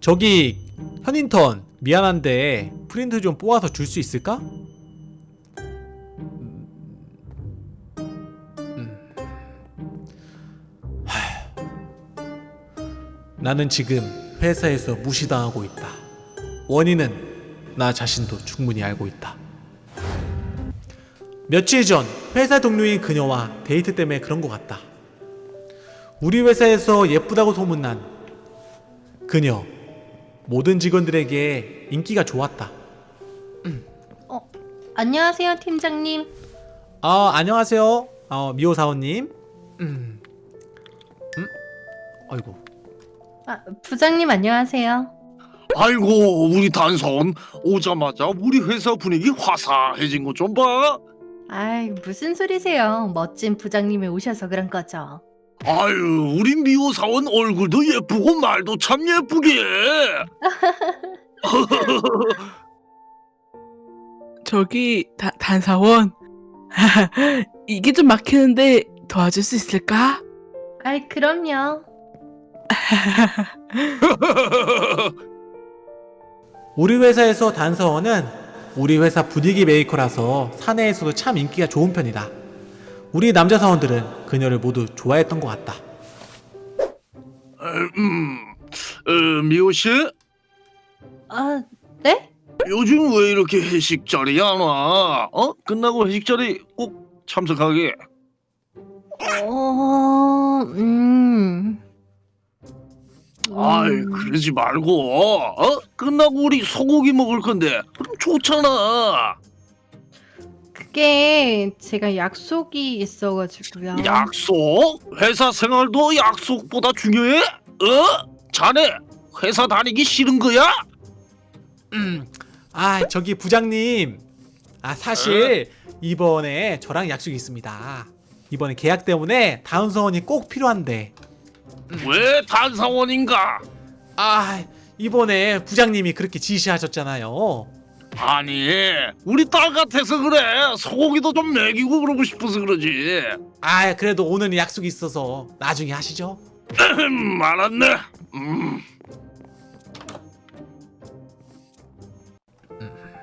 저기 현인턴 미안한데 프린트 좀 뽑아서 줄 수 있을까? 음, 음. 하. 나는 지금 회사에서 무시당하고 있다. 원인은 나 자신도 충분히 알고 있다. 며칠 전 회사 동료인 그녀와 데이트 때문에 그런 것 같다. 우리 회사에서 예쁘다고 소문난 그녀 모든 직원들에게 인기가 좋았다. 어, 안녕하세요, 팀장님. 아 안녕하세요, 어, 미호 사원님. 음, 음, 아이고. 아, 부장님 안녕하세요. 아이고 우리 단선 오자마자 우리 회사 분위기 화사해진 거 좀 봐. 아이, 무슨 소리세요? 멋진 부장님이 오셔서 그런 거죠. 아유 우리 미호 사원 얼굴도 예쁘고 말도 참 예쁘게. 저기 다, 단사원 이게 좀 막히는데 도와줄 수 있을까? 아이, 그럼요. 우리 회사에서 단서원은 우리 회사 분위기 메이커라서 사내에서도 참 인기가 좋은 편이다. 우리 남자 사원들은 그녀를 모두 좋아했던 것 같다. 음, 어, 미호 씨 아, 네? 요즘 왜 이렇게 회식 자리 안 와? 어? 끝나고 회식 자리 꼭 참석하게. 어, 음. 아이 음, 그러지 말고 어? 끝나고 우리 소고기 먹을 건데 그럼 좋잖아. 그게 제가 약속이 있어 가지고요. 약속? 회사 생활도 약속보다 중요해? 어? 자네 회사 다니기 싫은 거야? 음, 아 저기 부장님, 아 사실 이번에 저랑 약속이 있습니다. 이번에 계약 때문에 다음 서원이 꼭 필요한데, 왜 단사원인가? 아 이번에 부장님이 그렇게 지시하셨잖아요. 아니 우리 딸 같아서 그래 소고기도 좀 먹이고 그러고 싶어서 그러지 아 그래도 오늘 약속이 있어서 나중에 하시죠. 음, 알았네 음,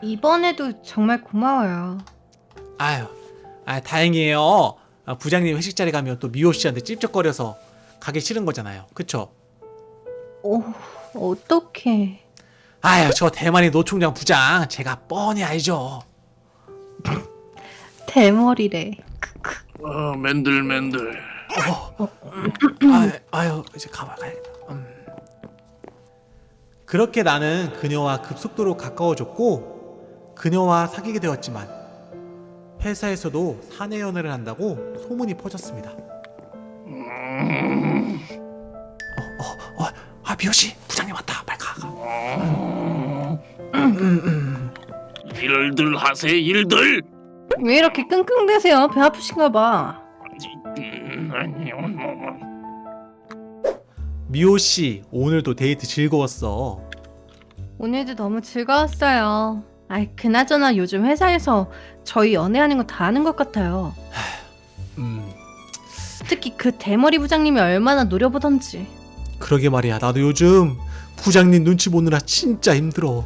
이번에도 정말 고마워요. 아유, 아 다행이에요. 아, 부장님 회식 자리 가면 또 미호 씨한테 찝쩍거려서 가기 싫은 거잖아요. 그쵸? 오, 어떡해. 아유, 저 대만의 노총장 부장 제가 뻔히 알죠. 대머리래. 어, 맨들맨들 아유, 아유 이제 가봐 가야겠다. 음. 그렇게 나는 그녀와 급속도로 가까워졌고 그녀와 사귀게 되었지만 회사에서도 사내 연애를 한다고 소문이 퍼졌습니다. 음, 어, 어, 어, 아 미호 씨 부장님 왔다. 빨리 가. 가. 음, 일들 하세 일들 왜 이렇게 끙끙대세요? 배 아프신가 봐. 음, 아니, 뭐. 미호 씨 오늘도 데이트 즐거웠어. 오늘도 너무 즐거웠어요. 아이, 그나저나 요즘 회사에서 저희 연애하는 거 다 아는 것 같아요. 음. 특히 그 대머리 부장님이 얼마나 노려보던지. 그러게 말이야. 나도 요즘 부장님 눈치 보느라 진짜 힘들어.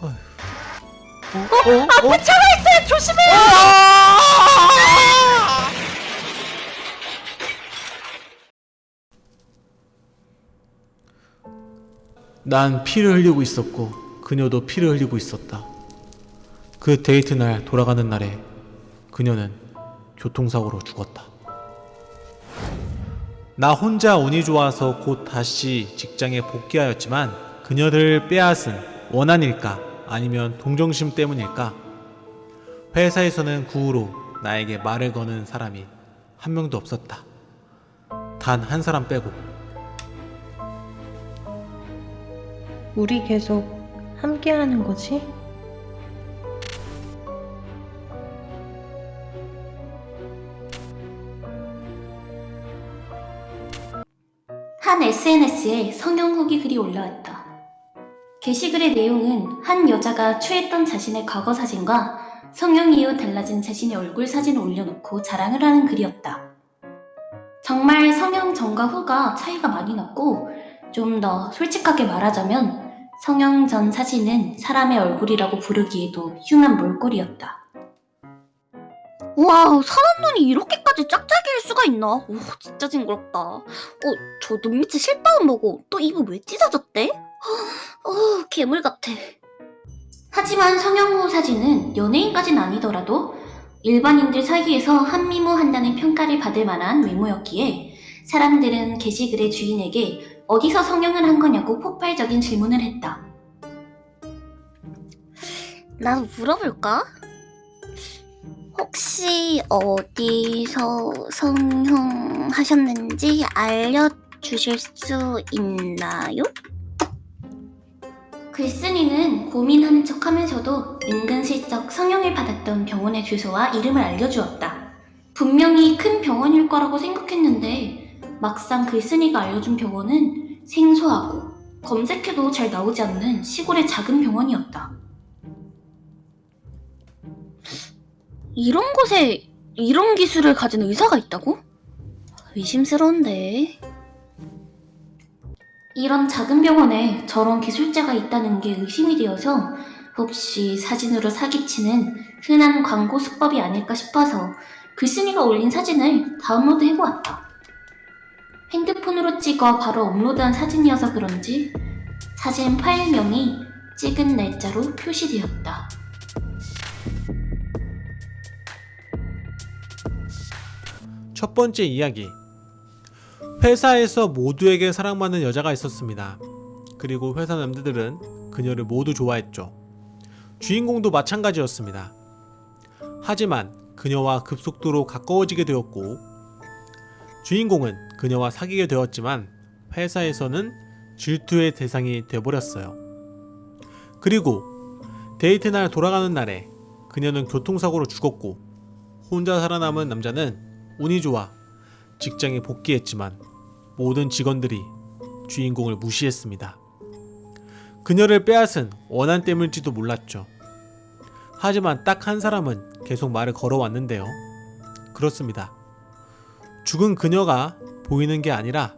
어휴. 어? 어? 어? 네, 조심해! 난 피를 흘리고 있었고 그녀도 피를 흘리고 있었다. 그 데이트 날 돌아가는 날에 그녀는 교통사고로 죽었다. 나 혼자 운이 좋아서 곧 다시 직장에 복귀하였지만 그녀를 빼앗은 원한일까 아니면 동정심 때문일까 회사에서는 그 후로 나에게 말을 거는 사람이 한 명도 없었다. 단 한 사람 빼고 우리 계속 함께하는 거지? 한 SNS에 성형 후기 글이 올라왔다. 게시글의 내용은 한 여자가 취했던 자신의 과거 사진과 성형 이후 달라진 자신의 얼굴 사진을 올려놓고 자랑을 하는 글이었다. 정말 성형 전과 후가 차이가 많이 났고 좀 더 솔직하게 말하자면 성형 전 사진은 사람의 얼굴이라고 부르기에도 흉한 몰골이었다. 와, 사람 눈이 이렇게까지 짝짝이일 수가 있나? 오, 진짜 징그럽다. 어, 저 눈 밑에 실밥은 뭐고 또 입은 왜 찢어졌대? 어, 괴물 같아. 하지만 성형 후 사진은 연예인까진 아니더라도 일반인들 사이에서 한미모한다는 평가를 받을 만한 외모였기에 사람들은 게시글의 주인에게 어디서 성형을 한 거냐고 폭발적인 질문을 했다. 나도 물어볼까? 혹시 어디서 성형하셨는지 알려주실 수 있나요? 글쓴이는 고민하는 척 하면서도 은근슬쩍 성형을 받았던 병원의 주소와 이름을 알려주었다. 분명히 큰 병원일 거라고 생각했는데 막상 글쓴이가 알려준 병원은 생소하고 검색해도 잘 나오지 않는 시골의 작은 병원이었다. 이런 곳에 이런 기술을 가진 의사가 있다고? 의심스러운데. 이런 작은 병원에 저런 기술자가 있다는 게 의심이 되어서 혹시 사진으로 사기치는 흔한 광고 수법이 아닐까 싶어서 글쓴이가 올린 사진을 다운로드 해보았다. 핸드폰으로 찍어 바로 업로드한 사진이어서 그런지 사진 파일명이 찍은 날짜로 표시되었다. 첫 번째 이야기. 회사에서 모두에게 사랑받는 여자가 있었습니다. 그리고 회사 남자들은 그녀를 모두 좋아했죠. 주인공도 마찬가지였습니다. 하지만 그녀와 급속도로 가까워지게 되었고, 주인공은 그녀와 사귀게 되었지만 회사에서는 질투의 대상이 되어버렸어요. 그리고 데이트 날 돌아가는 날에 그녀는 교통사고로 죽었고, 혼자 살아남은 남자는 운이 좋아 직장에 복귀했지만 모든 직원들이 주인공을 무시했습니다. 그녀를 빼앗은 원한 때문일지도 몰랐죠. 하지만 딱 한 사람은 계속 말을 걸어왔는데요. 그렇습니다. 죽은 그녀가 보이는 게 아니라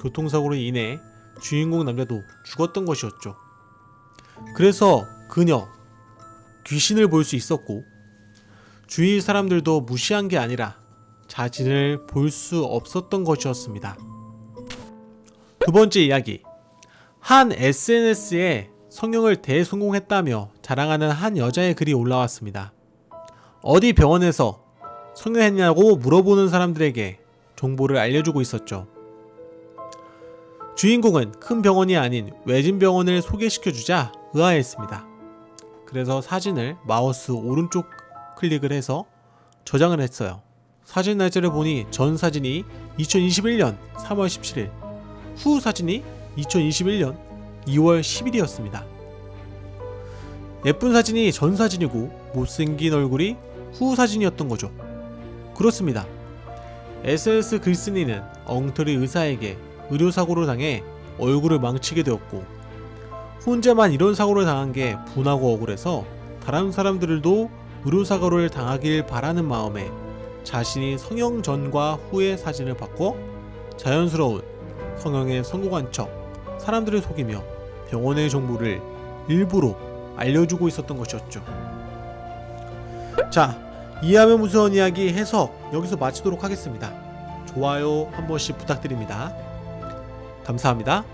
교통사고로 인해 주인공 남자도 죽었던 것이었죠. 그래서 그녀, 귀신을 볼 수 있었고, 주위 사람들도 무시한 게 아니라 자신을 볼 수 없었던 것이었습니다. 두 번째 이야기. 한 SNS에 성형을 대성공했다며 자랑하는 한 여자의 글이 올라왔습니다. 어디 병원에서 성형했냐고 물어보는 사람들에게 정보를 알려주고 있었죠. 주인공은 큰 병원이 아닌 외진 병원을 소개시켜주자 의아했습니다. 그래서 사진을 마우스 오른쪽 클릭을 해서 저장을 했어요. 사진 날짜를 보니 전 사진이 2021년 3월 17일, 후 사진이 2021년 2월 10일이었습니다. 예쁜 사진이 전 사진이고 못생긴 얼굴이 후 사진이었던 거죠. 그렇습니다. SS 글쓴이는 엉터리 의사에게 의료사고를 당해 얼굴을 망치게 되었고 혼자만 이런 사고를 당한 게 분하고 억울해서 다른 사람들도 의료사고를 당하길 바라는 마음에 자신이 성형 전과 후의 사진을 바꿔 자연스러운 성형에 성공한 척 사람들을 속이며 병원의 정보를 일부러 알려주고 있었던 것이었죠. 자, 이해하면 무서운 이야기 해석 여기서 마치도록 하겠습니다. 좋아요 한 번씩 부탁드립니다. 감사합니다.